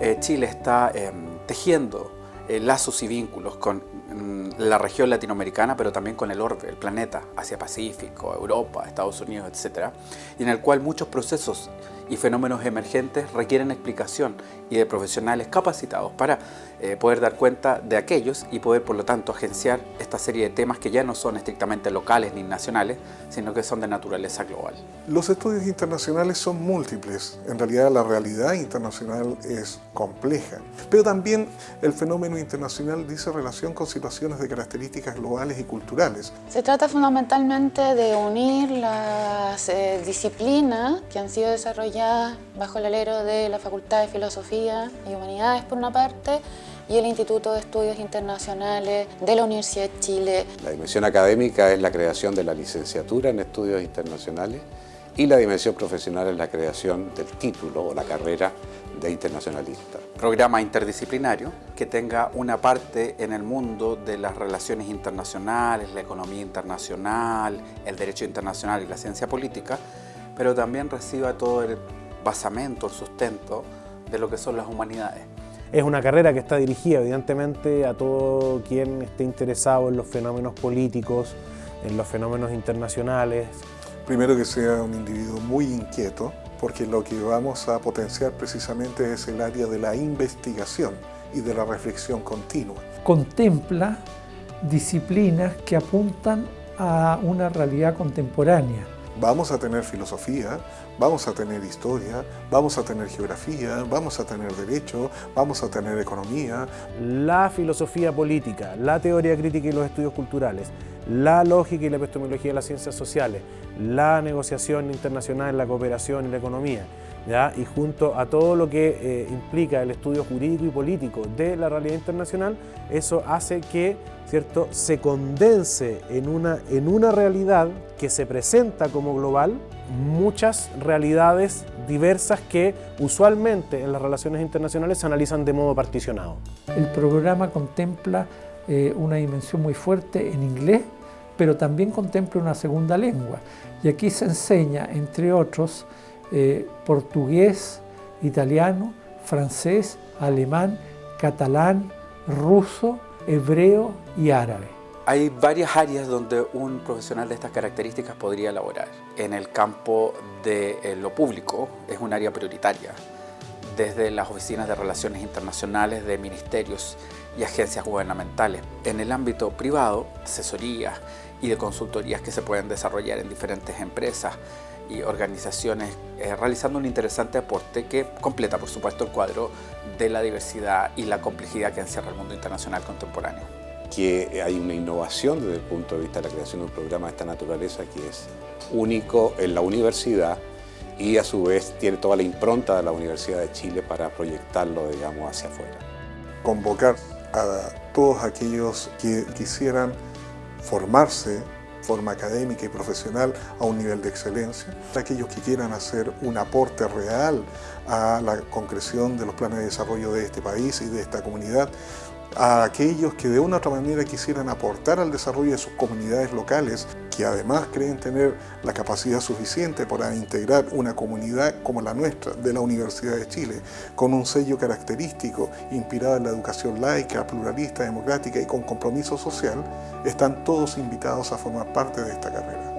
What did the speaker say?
eh, Chile está em, tejiendo eh, lazos y vínculos con mm, la región latinoamericana, pero también con el orbe, el planeta, Asia-Pacífico, Europa, Estados Unidos, etc. Y en el cual muchos procesos y fenómenos emergentes requieren explicación y de profesionales capacitados para eh, poder dar cuenta de aquellos y poder por lo tanto agenciar esta serie de temas que ya no son estrictamente locales ni nacionales, sino que son de naturaleza global. Los estudios internacionales son múltiples, en realidad la realidad internacional es compleja, pero también el fenómeno internacional dice relación con situaciones de características globales y culturales. Se trata fundamentalmente de unir las eh, disciplinas que han sido desarrolladas bajo el alero de la Facultad de Filosofía y Humanidades por una parte y el Instituto de Estudios Internacionales de la Universidad de Chile. La dimensión académica es la creación de la licenciatura en estudios internacionales y la dimensión profesional es la creación del título o la carrera de internacionalista. Programa interdisciplinario que tenga una parte en el mundo de las relaciones internacionales, la economía internacional, el derecho internacional y la ciencia política, pero también reciba todo el basamento, el sustento de lo que son las humanidades. Es una carrera que está dirigida evidentemente a todo quien esté interesado en los fenómenos políticos, en los fenómenos internacionales. Primero que sea un individuo muy inquieto, porque lo que vamos a potenciar precisamente es el área de la investigación y de la reflexión continua. Contempla disciplinas que apuntan a una realidad contemporánea, Vamos a tener filosofía, vamos a tener historia, vamos a tener geografía, vamos a tener derecho, vamos a tener economía. La filosofía política, la teoría crítica y los estudios culturales, la lógica y la epistemología de las ciencias sociales, la negociación internacional, la cooperación y la economía, ¿ya? y junto a todo lo que eh, implica el estudio jurídico y político de la realidad internacional, eso hace que ¿cierto? se condense en una, en una realidad que se presenta como global muchas realidades diversas que usualmente en las relaciones internacionales se analizan de modo particionado. El programa contempla eh, una dimensión muy fuerte en inglés, pero también contempla una segunda lengua. Y aquí se enseña, entre otros, eh, portugués, italiano, francés, alemán, catalán, ruso, hebreo y árabe. Hay varias áreas donde un profesional de estas características podría elaborar. En el campo de eh, lo público es un área prioritaria, desde las oficinas de relaciones internacionales de ministerios y agencias gubernamentales. En el ámbito privado, asesorías y de consultorías que se pueden desarrollar en diferentes empresas y organizaciones eh, realizando un interesante aporte que completa por supuesto el cuadro de la diversidad y la complejidad que encierra el mundo internacional contemporáneo. Que hay una innovación desde el punto de vista de la creación de un programa de esta naturaleza que es único en la universidad y a su vez tiene toda la impronta de la Universidad de Chile para proyectarlo digamos hacia afuera. Convocar a todos aquellos que quisieran formarse forma académica y profesional a un nivel de excelencia. Aquellos que quieran hacer un aporte real a la concreción de los planes de desarrollo de este país y de esta comunidad, a aquellos que de una u otra manera quisieran aportar al desarrollo de sus comunidades locales, que además creen tener la capacidad suficiente para integrar una comunidad como la nuestra, de la Universidad de Chile, con un sello característico inspirado en la educación laica, pluralista, democrática y con compromiso social, están todos invitados a formar parte de esta carrera.